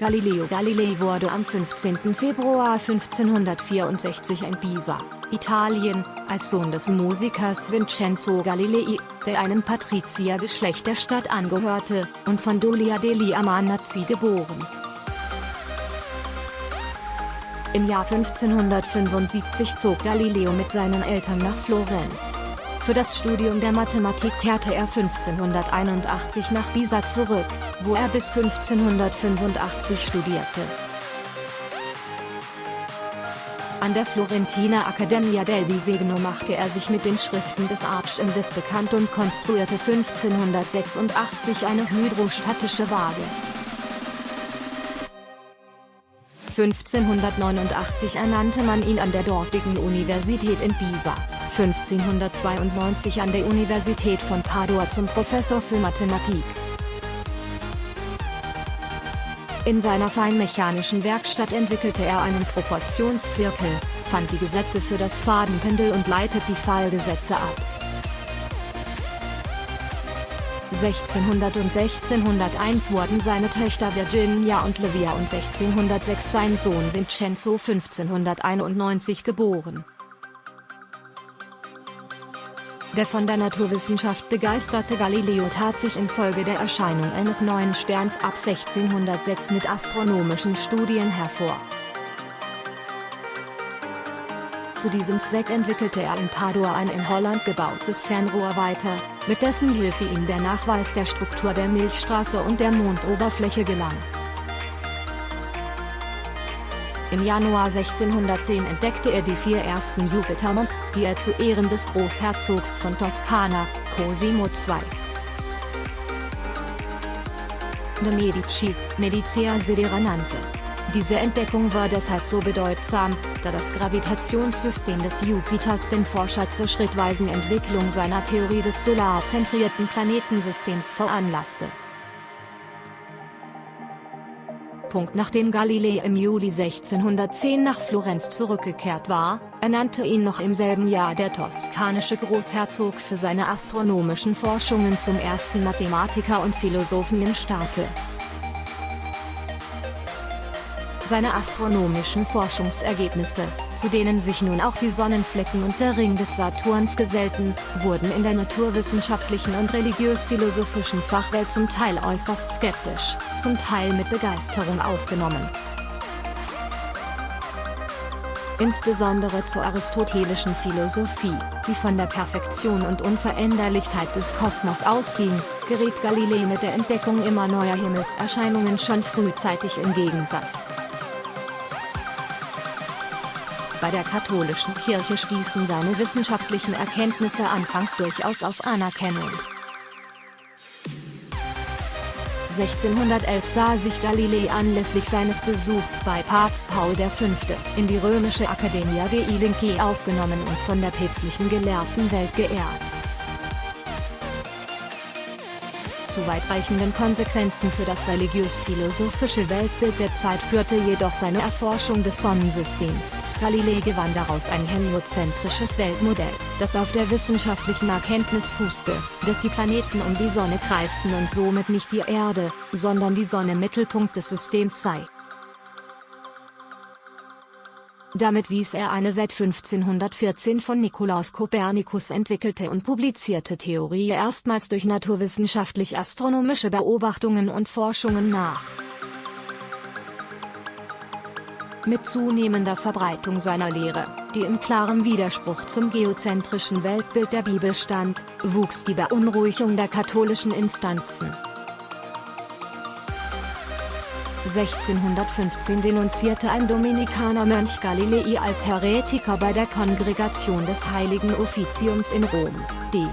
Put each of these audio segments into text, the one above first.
Galileo Galilei wurde am 15. Februar 1564 in Pisa, Italien, als Sohn des Musikers Vincenzo Galilei, der einem Patriziergeschlecht der Stadt angehörte, und von Dolia degli Amanazzi geboren. Im Jahr 1575 zog Galileo mit seinen Eltern nach Florenz. Für das Studium der Mathematik kehrte er 1581 nach Pisa zurück, wo er bis 1585 studierte. An der Florentiner Accademia del Disegno machte er sich mit den Schriften des Archimendes bekannt und konstruierte 1586 eine hydrostatische Waage. 1589 ernannte man ihn an der dortigen Universität in Pisa, 1592 an der Universität von Padua zum Professor für Mathematik. In seiner feinmechanischen Werkstatt entwickelte er einen Proportionszirkel, fand die Gesetze für das Fadenpendel und leitet die Fallgesetze ab. 1600 und 1601 wurden seine Töchter Virginia und Livia und 1606 sein Sohn Vincenzo 1591 geboren. Der von der Naturwissenschaft begeisterte Galileo tat sich infolge der Erscheinung eines neuen Sterns ab 1606 mit astronomischen Studien hervor. Zu diesem Zweck entwickelte er in Padua ein in Holland gebautes Fernrohr weiter, mit dessen Hilfe ihm der Nachweis der Struktur der Milchstraße und der Mondoberfläche gelang. Im Januar 1610 entdeckte er die vier ersten Jupitermond, die er zu Ehren des Großherzogs von Toskana, Cosimo II. de Medici, Medicea Sidera nannte. Diese Entdeckung war deshalb so bedeutsam, da das Gravitationssystem des Jupiters den Forscher zur schrittweisen Entwicklung seiner Theorie des solarzentrierten Planetensystems veranlasste. Nachdem Galilei im Juli 1610 nach Florenz zurückgekehrt war, ernannte ihn noch im selben Jahr der toskanische Großherzog für seine astronomischen Forschungen zum ersten Mathematiker und Philosophen im Staate. Seine astronomischen Forschungsergebnisse, zu denen sich nun auch die Sonnenflecken und der Ring des Saturns gesellten, wurden in der naturwissenschaftlichen und religiös-philosophischen Fachwelt zum Teil äußerst skeptisch, zum Teil mit Begeisterung aufgenommen. Insbesondere zur aristotelischen Philosophie, die von der Perfektion und Unveränderlichkeit des Kosmos ausging, geriet Galilei mit der Entdeckung immer neuer Himmelserscheinungen schon frühzeitig in Gegensatz. Bei der katholischen Kirche stießen seine wissenschaftlichen Erkenntnisse anfangs durchaus auf Anerkennung. 1611 sah sich Galilei anlässlich seines Besuchs bei Papst Paul V. in die römische Accademia dei Lincei aufgenommen und von der päpstlichen Gelehrtenwelt geehrt. Zu weitreichenden Konsequenzen für das religiös-philosophische Weltbild der Zeit führte jedoch seine Erforschung des Sonnensystems. Galilei gewann daraus ein heliozentrisches Weltmodell, das auf der wissenschaftlichen Erkenntnis fußte, dass die Planeten um die Sonne kreisten und somit nicht die Erde, sondern die Sonne Mittelpunkt des Systems sei. Damit wies er eine seit 1514 von Nikolaus Kopernikus entwickelte und publizierte Theorie erstmals durch naturwissenschaftlich-astronomische Beobachtungen und Forschungen nach. Mit zunehmender Verbreitung seiner Lehre, die in klarem Widerspruch zum geozentrischen Weltbild der Bibel stand, wuchs die Beunruhigung der katholischen Instanzen. 1615 denunzierte ein Dominikanermönch Galilei als Heretiker bei der Kongregation des Heiligen Offiziums in Rom, d.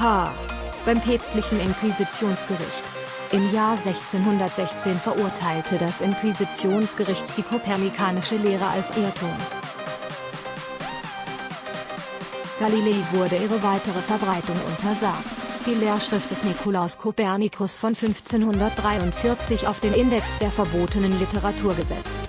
H. beim päpstlichen Inquisitionsgericht. Im Jahr 1616 verurteilte das Inquisitionsgericht die kopernikanische Lehre als Irrtum. Galilei wurde ihre weitere Verbreitung untersagt die Lehrschrift des Nikolaus Kopernikus von 1543 auf den Index der verbotenen Literatur gesetzt.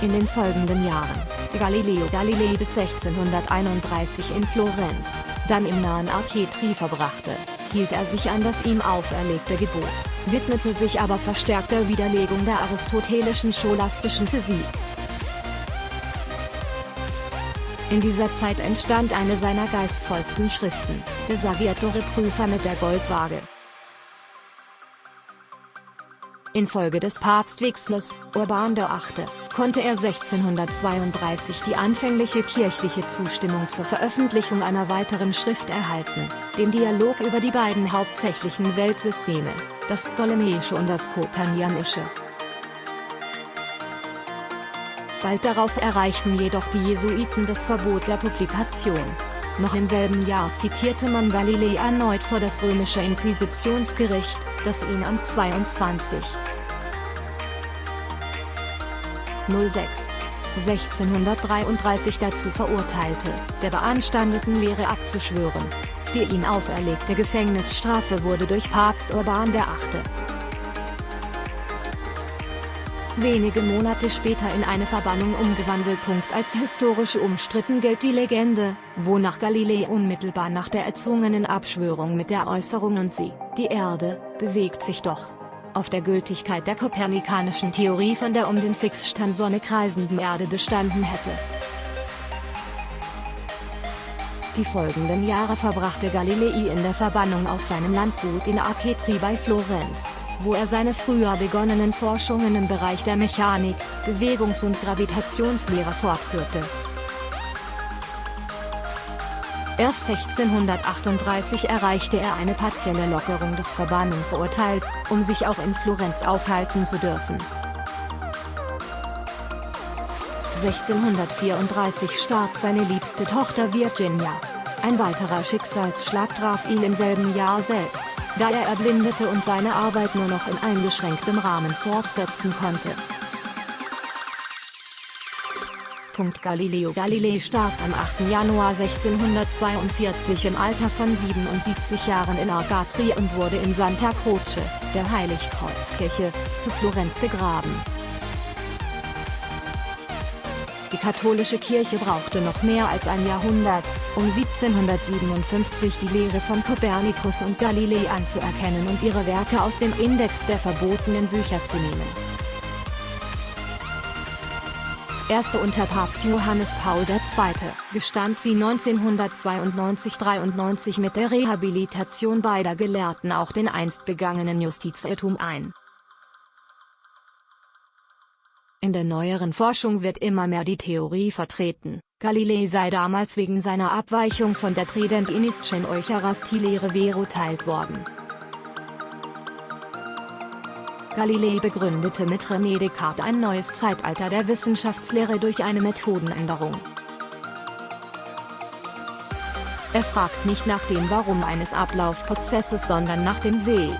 In den folgenden Jahren, Galileo Galilei bis 1631 in Florenz, dann im nahen Arcetri verbrachte, hielt er sich an das ihm auferlegte Gebot, widmete sich aber verstärkter Widerlegung der aristotelischen scholastischen Physik. In dieser Zeit entstand eine seiner geistvollsten Schriften, der Saggiatore Prüfer mit der Goldwaage. Infolge des Papstwechsels, Urban VIII., konnte er 1632 die anfängliche kirchliche Zustimmung zur Veröffentlichung einer weiteren Schrift erhalten, dem Dialog über die beiden hauptsächlichen Weltsysteme, das Ptolemäische und das Kopernianische. Bald darauf erreichten jedoch die Jesuiten das Verbot der Publikation. Noch im selben Jahr zitierte man Galilei erneut vor das römische Inquisitionsgericht, das ihn am 22. 06. 1633 dazu verurteilte, der beanstandeten Lehre abzuschwören. Die ihm auferlegte Gefängnisstrafe wurde durch Papst Urban VIII. Wenige Monate später in eine Verbannung umgewandelt. Als historisch umstritten gilt die Legende, wonach Galilei unmittelbar nach der erzwungenen Abschwörung mit der Äußerung und sie, die Erde, bewegt sich doch, auf der Gültigkeit der kopernikanischen Theorie von der um den Fixstern Sonne kreisenden Erde bestanden hätte. Die folgenden Jahre verbrachte Galilei in der Verbannung auf seinem Landgut in Arcetri bei Florenz, wo er seine früher begonnenen Forschungen im Bereich der Mechanik, Bewegungs- und Gravitationslehre fortführte. Erst 1638 erreichte er eine partielle Lockerung des Verbannungsurteils, um sich auch in Florenz aufhalten zu dürfen. 1634 starb seine liebste Tochter Virginia. Ein weiterer Schicksalsschlag traf ihn im selben Jahr selbst, da er erblindete und seine Arbeit nur noch in eingeschränktem Rahmen fortsetzen konnte. Galileo Galilei starb am 8. Januar 1642 im Alter von 77 Jahren in Argatri und wurde in Santa Croce, der Heiligkreuzkirche, zu Florenz begraben. Die katholische Kirche brauchte noch mehr als ein Jahrhundert, um 1757 die Lehre von Kopernikus und Galilei anzuerkennen und ihre Werke aus dem Index der verbotenen Bücher zu nehmen. erste unter Papst Johannes Paul II., gestand sie 1992-93 mit der Rehabilitation beider Gelehrten auch den einst begangenen Justizirrtum ein. In der neueren Forschung wird immer mehr die Theorie vertreten, Galilei sei damals wegen seiner Abweichung von der Trident-Inistchen Eucharistie-Lehre verurteilt worden. Galilei begründete mit René Descartes ein neues Zeitalter der Wissenschaftslehre durch eine Methodenänderung. Er fragt nicht nach dem Warum eines Ablaufprozesses sondern nach dem Wie.